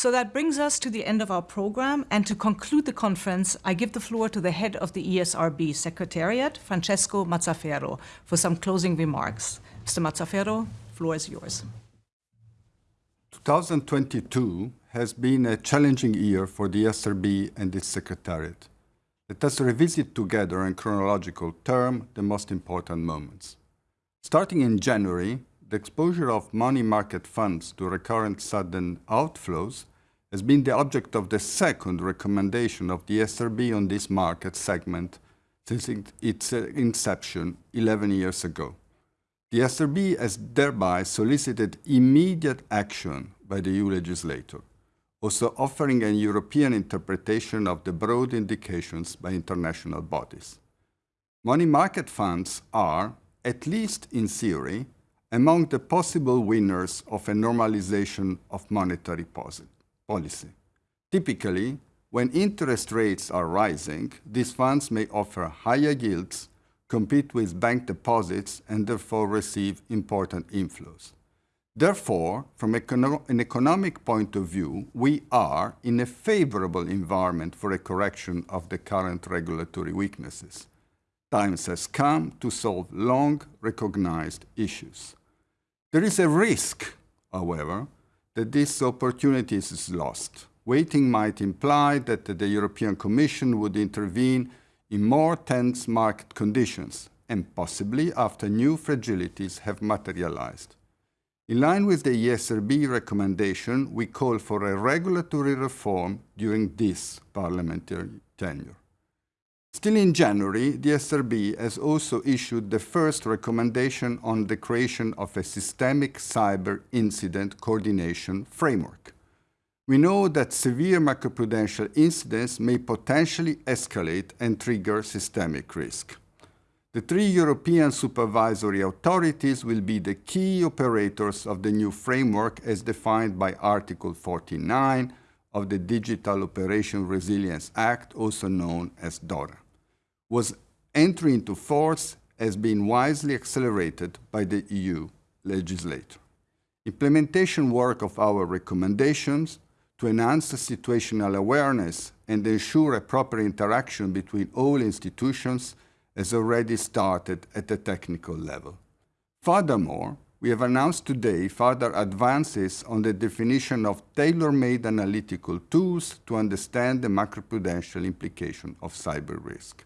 So that brings us to the end of our program, and to conclude the conference, I give the floor to the head of the ESRB Secretariat, Francesco Mazzaferro, for some closing remarks. Mr. Mazzaferro, the floor is yours. 2022 has been a challenging year for the ESRB and its Secretariat. Let us revisit together in chronological term the most important moments. Starting in January, the exposure of money market funds to recurrent sudden outflows has been the object of the second recommendation of the ESRB on this market segment since its uh, inception 11 years ago. The SRB has thereby solicited immediate action by the EU legislator, also offering a European interpretation of the broad indications by international bodies. Money market funds are, at least in theory, among the possible winners of a normalization of monetary policy. Typically, when interest rates are rising, these funds may offer higher yields, compete with bank deposits, and therefore receive important inflows. Therefore, from an economic point of view, we are in a favorable environment for a correction of the current regulatory weaknesses. Times has come to solve long-recognized issues. There is a risk, however, that this opportunity is lost. Waiting might imply that the European Commission would intervene in more tense market conditions, and possibly after new fragilities have materialized. In line with the ESRB recommendation, we call for a regulatory reform during this parliamentary tenure. Still in January, the ESRB has also issued the first recommendation on the creation of a systemic cyber incident coordination framework. We know that severe macroprudential incidents may potentially escalate and trigger systemic risk. The three European supervisory authorities will be the key operators of the new framework as defined by Article 49 of the Digital Operation Resilience Act, also known as DORA, was entry into force has been wisely accelerated by the EU legislator. Implementation work of our recommendations to enhance situational awareness and ensure a proper interaction between all institutions has already started at the technical level. Furthermore, we have announced today further advances on the definition of tailor-made analytical tools to understand the macroprudential implication of cyber risk.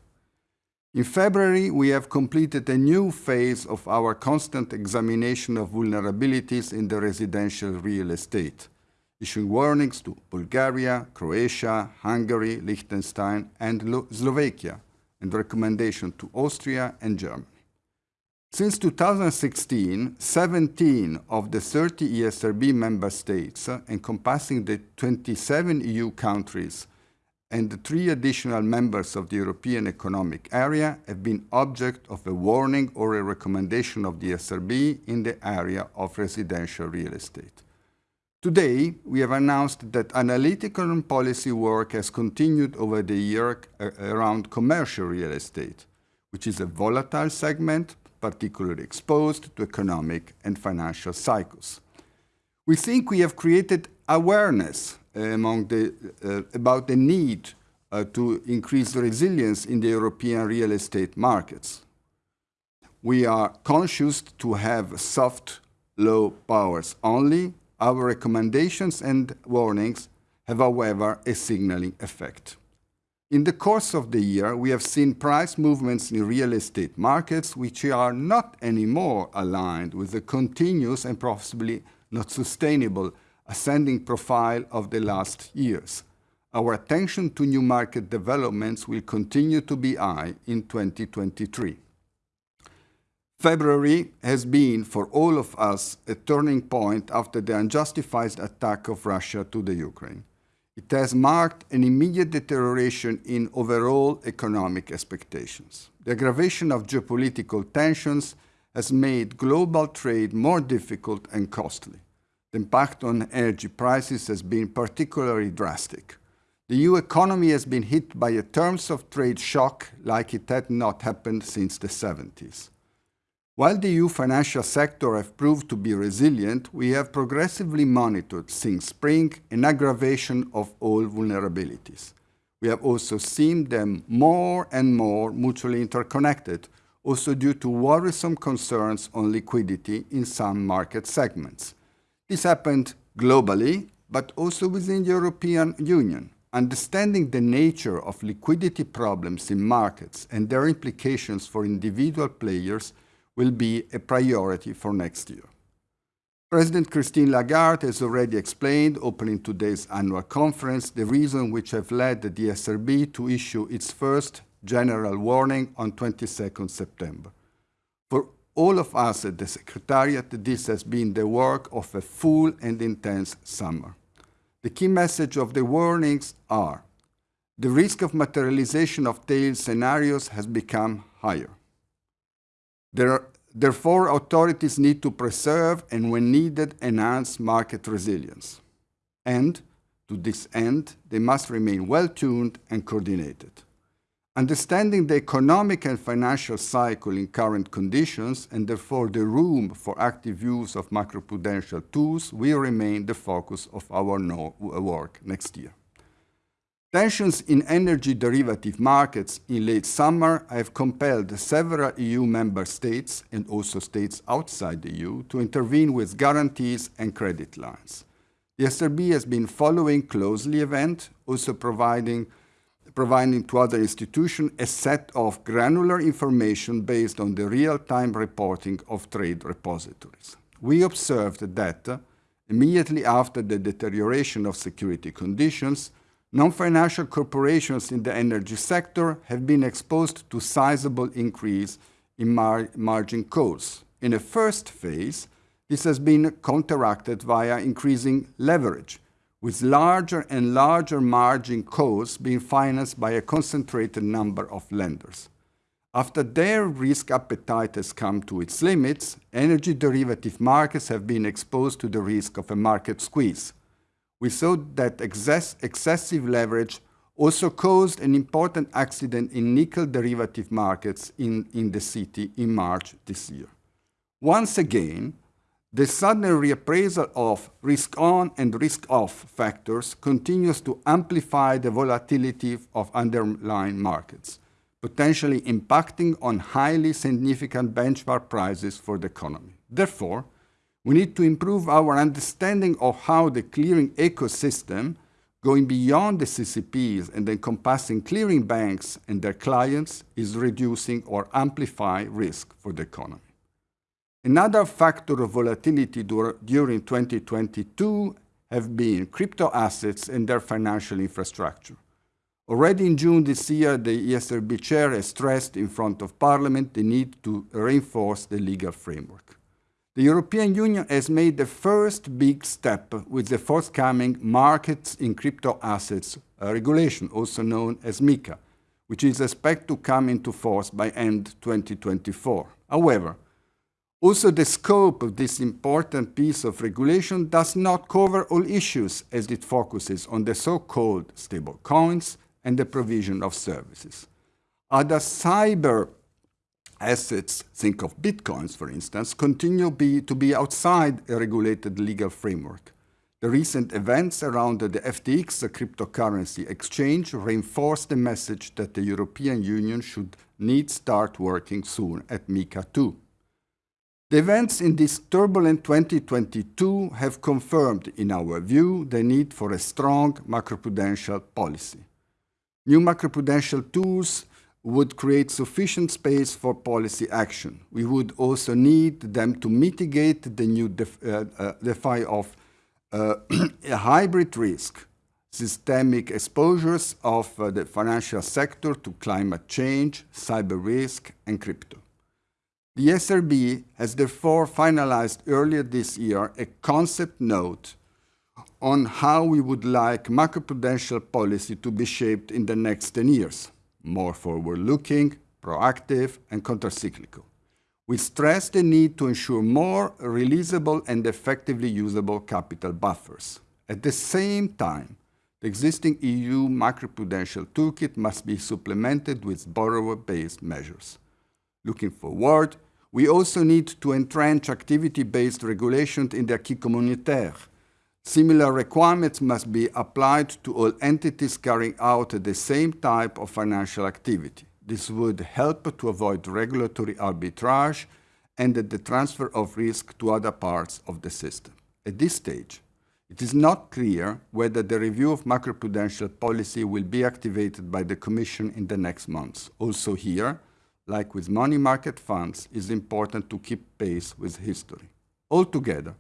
In February, we have completed a new phase of our constant examination of vulnerabilities in the residential real estate, issuing warnings to Bulgaria, Croatia, Hungary, Liechtenstein, and Slovakia, and recommendation to Austria and Germany. Since 2016, 17 of the 30 ESRB member states, uh, encompassing the 27 EU countries and the three additional members of the European Economic Area, have been object of a warning or a recommendation of the ESRB in the area of residential real estate. Today, we have announced that analytical and policy work has continued over the year uh, around commercial real estate, which is a volatile segment, particularly exposed to economic and financial cycles. We think we have created awareness among the uh, about the need uh, to increase resilience in the European real estate markets. We are conscious to have soft low powers only. Our recommendations and warnings have, however, a signaling effect. In the course of the year, we have seen price movements in real estate markets which are not anymore aligned with the continuous and possibly not sustainable ascending profile of the last years. Our attention to new market developments will continue to be high in 2023. February has been, for all of us, a turning point after the unjustified attack of Russia to the Ukraine. It has marked an immediate deterioration in overall economic expectations. The aggravation of geopolitical tensions has made global trade more difficult and costly. The impact on energy prices has been particularly drastic. The EU economy has been hit by a terms of trade shock like it had not happened since the 70s. While the EU financial sector has proved to be resilient, we have progressively monitored since spring an aggravation of all vulnerabilities. We have also seen them more and more mutually interconnected, also due to worrisome concerns on liquidity in some market segments. This happened globally, but also within the European Union. Understanding the nature of liquidity problems in markets and their implications for individual players will be a priority for next year. President Christine Lagarde has already explained, opening today's annual conference, the reason which have led the ESRB to issue its first general warning on 22nd September. For all of us at the Secretariat, this has been the work of a full and intense summer. The key message of the warnings are the risk of materialization of tail scenarios has become higher. There, therefore, authorities need to preserve and, when needed, enhance market resilience. And, to this end, they must remain well-tuned and coordinated. Understanding the economic and financial cycle in current conditions, and therefore the room for active use of macroprudential tools, will remain the focus of our uh, work next year. Tensions in energy derivative markets in late summer have compelled several EU member states and also states outside the EU to intervene with guarantees and credit lines. The ESRB has been following closely event, also providing, providing to other institutions a set of granular information based on the real-time reporting of trade repositories. We observed that, uh, immediately after the deterioration of security conditions, Non-financial corporations in the energy sector have been exposed to sizable increase in mar margin calls. In a first phase, this has been counteracted via increasing leverage, with larger and larger margin calls being financed by a concentrated number of lenders. After their risk appetite has come to its limits, energy derivative markets have been exposed to the risk of a market squeeze, we saw that excess, excessive leverage also caused an important accident in nickel derivative markets in, in the city in March this year. Once again, the sudden reappraisal of risk-on and risk-off factors continues to amplify the volatility of underlying markets, potentially impacting on highly significant benchmark prices for the economy. Therefore, we need to improve our understanding of how the clearing ecosystem, going beyond the CCPs and encompassing clearing banks and their clients, is reducing or amplifying risk for the economy. Another factor of volatility during 2022 have been crypto assets and their financial infrastructure. Already in June this year, the ESRB chair has stressed in front of Parliament the need to reinforce the legal framework. The European Union has made the first big step with the forthcoming Markets in Crypto Assets regulation, also known as MiCA, which is expected to come into force by end 2024. However, also the scope of this important piece of regulation does not cover all issues as it focuses on the so-called stable coins and the provision of services. Other cyber assets, think of bitcoins for instance, continue be, to be outside a regulated legal framework. The recent events around the FTX the cryptocurrency exchange reinforce the message that the European Union should need start working soon at MiCA 2. The events in this turbulent 2022 have confirmed, in our view, the need for a strong macroprudential policy. New macroprudential tools would create sufficient space for policy action. We would also need them to mitigate the new def uh, uh, defy of uh, a hybrid risk, systemic exposures of uh, the financial sector to climate change, cyber risk, and crypto. The ESRB has therefore finalized earlier this year a concept note on how we would like macroprudential policy to be shaped in the next 10 years more forward-looking, proactive, and countercyclical. We stress the need to ensure more releasable and effectively usable capital buffers. At the same time, the existing EU macroprudential toolkit must be supplemented with borrower-based measures. Looking forward, We also need to entrench activity-based regulation in the acquis communautaire. Similar requirements must be applied to all entities carrying out the same type of financial activity. This would help to avoid regulatory arbitrage and the transfer of risk to other parts of the system. At this stage, it is not clear whether the review of macroprudential policy will be activated by the Commission in the next months. Also here, like with money market funds, is important to keep pace with history. Altogether,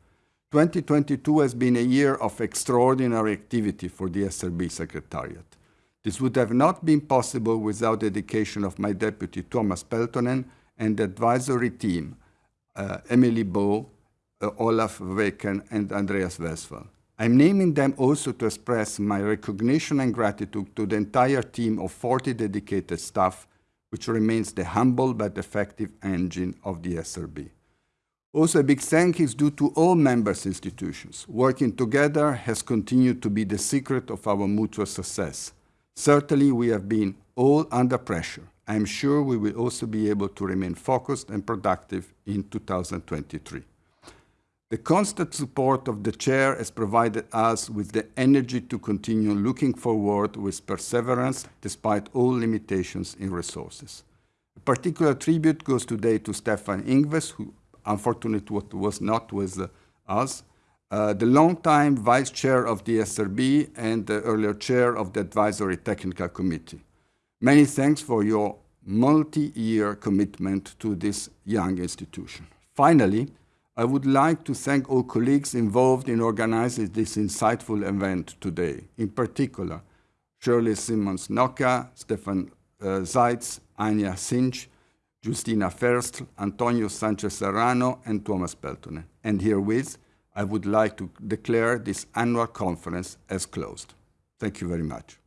2022 has been a year of extraordinary activity for the ESRB Secretariat. This would have not been possible without the dedication of my deputy Thomas Peltonen and the advisory team, uh, Emily Bow, uh, Olaf Weeken and Andreas Westphal. I'm naming them also to express my recognition and gratitude to the entire team of 40 dedicated staff, which remains the humble but effective engine of the ESRB. Also, a big thank is due to all members institutions. Working together has continued to be the secret of our mutual success. Certainly, we have been all under pressure. I am sure we will also be able to remain focused and productive in 2023. The constant support of the Chair has provided us with the energy to continue looking forward with perseverance despite all limitations in resources. A particular tribute goes today to Stefan Ingves, who unfortunately was not with us, uh, the longtime vice chair of the ESRB and the earlier chair of the advisory technical committee. Many thanks for your multi-year commitment to this young institution. Finally, I would like to thank all colleagues involved in organizing this insightful event today. In particular, Shirley Simmons Noka, Stefan uh, Zeitz, Anya Sinch, Justina Ferstl, Antonio Sanchez Serrano, and Thomas Peltonen. And herewith, I would like to declare this annual conference as closed. Thank you very much.